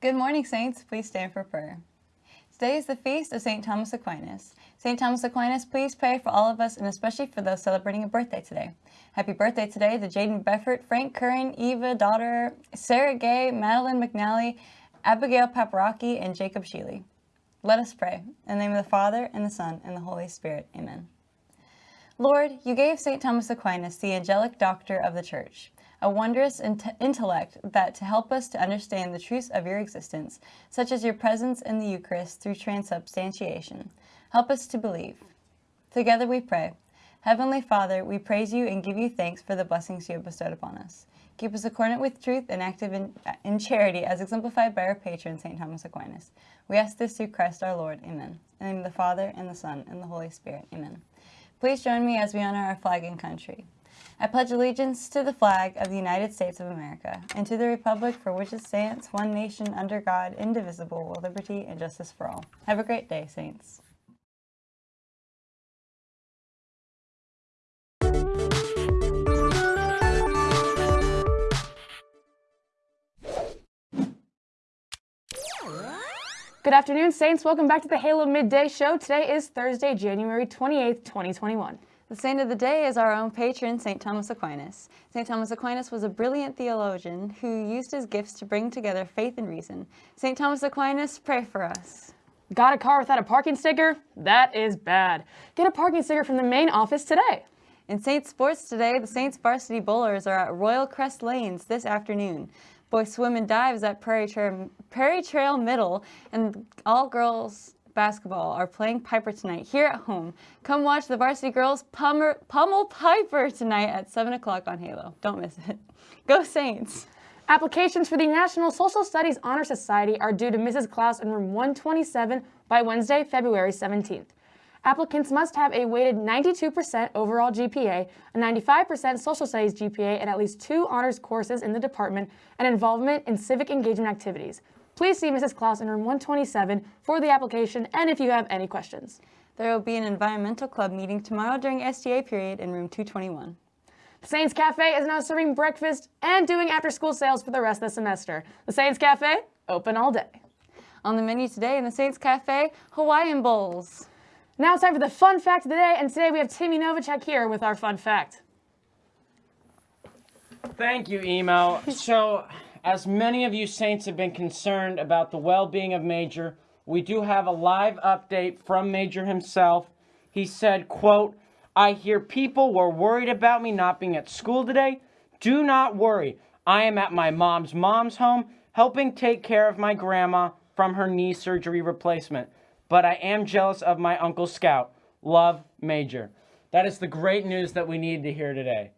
Good morning, Saints. Please stand for prayer. Today is the feast of St. Thomas Aquinas. St. Thomas Aquinas, please pray for all of us and especially for those celebrating a birthday today. Happy birthday today to Jaden Beffert, Frank Curran, Eva Daughter, Sarah Gay, Madeline McNally, Abigail Paparaki, and Jacob Sheely. Let us pray. In the name of the Father, and the Son, and the Holy Spirit. Amen. Lord, you gave St. Thomas Aquinas the angelic doctor of the Church a wondrous intellect that to help us to understand the truths of your existence, such as your presence in the Eucharist through transubstantiation. Help us to believe. Together we pray. Heavenly Father, we praise you and give you thanks for the blessings you have bestowed upon us. Keep us accordant with truth and active in, in charity as exemplified by our patron, St. Thomas Aquinas. We ask this through Christ our Lord. Amen. In the name of the Father, and the Son, and the Holy Spirit. Amen. Please join me as we honor our flag and country. I pledge allegiance to the flag of the United States of America and to the republic for which it stands, one nation under God, indivisible, with liberty and justice for all. Have a great day, Saints. Good afternoon, Saints. Welcome back to the Halo Midday Show. Today is Thursday, January 28th, 2021. The saint of the day is our own patron, St. Thomas Aquinas. St. Thomas Aquinas was a brilliant theologian who used his gifts to bring together faith and reason. St. Thomas Aquinas, pray for us. Got a car without a parking sticker? That is bad. Get a parking sticker from the main office today. In Saint Sports today, the Saints varsity bowlers are at Royal Crest Lanes this afternoon. Boys swim and dives at Prairie Trail, Prairie Trail Middle, and all girls basketball are playing Piper tonight here at home. Come watch the varsity girls pummel, pummel Piper tonight at 7 o'clock on Halo. Don't miss it. Go Saints! Applications for the National Social Studies Honor Society are due to Mrs. Klaus in room 127 by Wednesday, February 17th. Applicants must have a weighted 92% overall GPA, a 95% social studies GPA, and at least two honors courses in the department and involvement in civic engagement activities. Please see Mrs. Klaus in room 127 for the application and if you have any questions. There will be an environmental club meeting tomorrow during SDA period in room 221. The Saints Cafe is now serving breakfast and doing after-school sales for the rest of the semester. The Saints Cafe, open all day. On the menu today in the Saints Cafe, Hawaiian Bowls. Now it's time for the fun fact of the day, and today we have Timmy Novacek here with our fun fact. Thank you, Emma. So, as many of you Saints have been concerned about the well-being of Major, we do have a live update from Major himself. He said, quote, I hear people were worried about me not being at school today. Do not worry. I am at my mom's mom's home helping take care of my grandma from her knee surgery replacement. But I am jealous of my Uncle Scout. Love, Major. That is the great news that we need to hear today.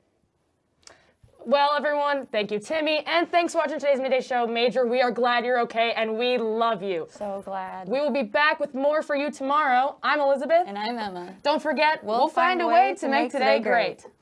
Well, everyone, thank you, Timmy, and thanks for watching today's Midday Show. Major, we are glad you're okay, and we love you. So glad. We will be back with more for you tomorrow. I'm Elizabeth. And I'm Emma. Don't forget, we'll, we'll find, find, a way, way to make, make today, today great. great.